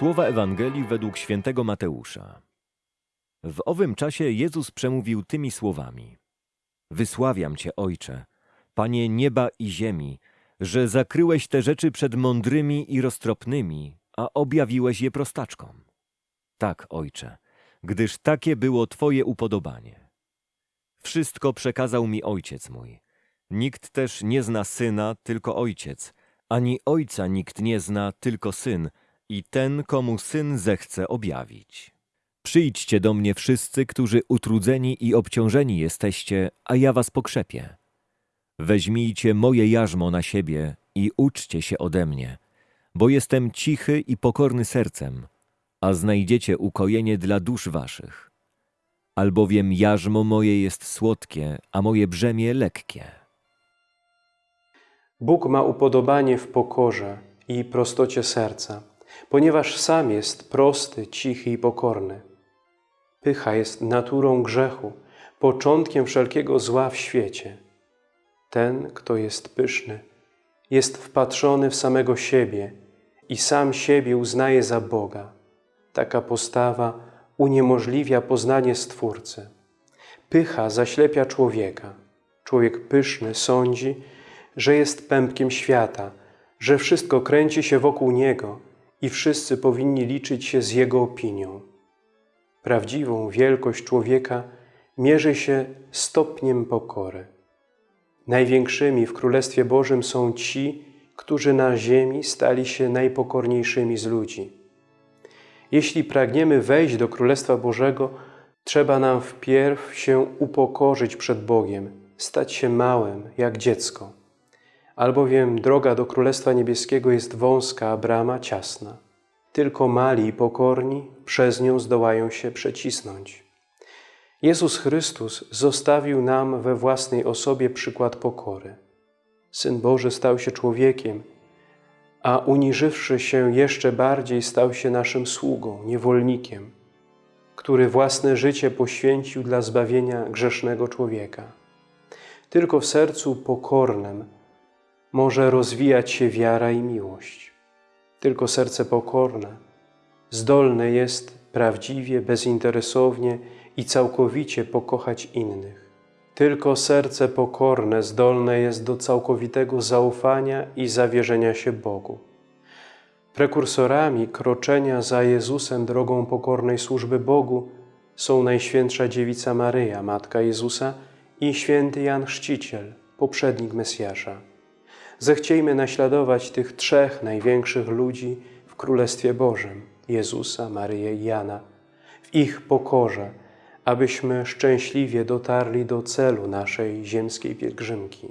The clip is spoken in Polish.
Słowa Ewangelii według świętego Mateusza. W owym czasie Jezus przemówił tymi słowami: Wysławiam Cię, Ojcze, Panie nieba i ziemi, że zakryłeś te rzeczy przed mądrymi i roztropnymi, a objawiłeś je prostaczkom. Tak, Ojcze, gdyż takie było Twoje upodobanie. Wszystko przekazał mi Ojciec mój. Nikt też nie zna Syna, tylko Ojciec, ani Ojca nikt nie zna, tylko Syn i ten, komu Syn zechce objawić. Przyjdźcie do mnie wszyscy, którzy utrudzeni i obciążeni jesteście, a ja was pokrzepię. Weźmijcie moje jarzmo na siebie i uczcie się ode mnie, bo jestem cichy i pokorny sercem, a znajdziecie ukojenie dla dusz waszych. Albowiem jarzmo moje jest słodkie, a moje brzemię lekkie. Bóg ma upodobanie w pokorze i prostocie serca, ponieważ sam jest prosty, cichy i pokorny. Pycha jest naturą grzechu, początkiem wszelkiego zła w świecie. Ten, kto jest pyszny, jest wpatrzony w samego siebie i sam siebie uznaje za Boga. Taka postawa uniemożliwia poznanie Stwórcy. Pycha zaślepia człowieka. Człowiek pyszny sądzi, że jest pępkiem świata, że wszystko kręci się wokół niego i wszyscy powinni liczyć się z jego opinią. Prawdziwą wielkość człowieka mierzy się stopniem pokory. Największymi w Królestwie Bożym są ci, którzy na ziemi stali się najpokorniejszymi z ludzi. Jeśli pragniemy wejść do Królestwa Bożego, trzeba nam wpierw się upokorzyć przed Bogiem, stać się małym, jak dziecko. Albowiem droga do Królestwa Niebieskiego jest wąska, a brama ciasna. Tylko mali i pokorni przez nią zdołają się przecisnąć. Jezus Chrystus zostawił nam we własnej osobie przykład pokory. Syn Boży stał się człowiekiem, a uniżywszy się jeszcze bardziej, stał się naszym sługą, niewolnikiem, który własne życie poświęcił dla zbawienia grzesznego człowieka. Tylko w sercu pokornym może rozwijać się wiara i miłość. Tylko serce pokorne, zdolne jest prawdziwie, bezinteresownie i całkowicie pokochać innych. Tylko serce pokorne zdolne jest do całkowitego zaufania i zawierzenia się Bogu. Prekursorami kroczenia za Jezusem drogą pokornej służby Bogu są Najświętsza Dziewica Maryja, Matka Jezusa i święty Jan Chrzciciel, poprzednik Mesjasza. Zechciejmy naśladować tych trzech największych ludzi w Królestwie Bożym, Jezusa, Maryję i Jana, w ich pokorze, abyśmy szczęśliwie dotarli do celu naszej ziemskiej pielgrzymki.